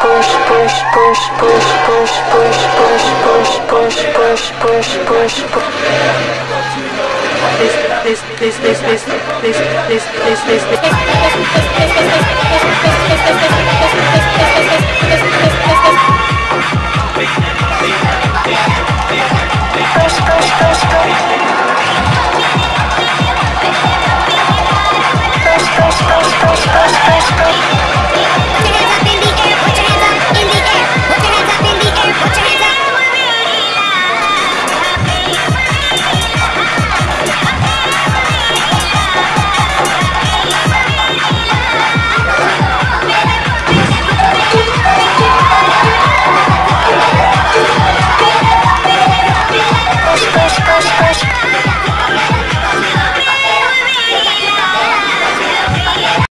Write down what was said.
push push push push push push push push push push push push push this this this this this this this this this this push, push.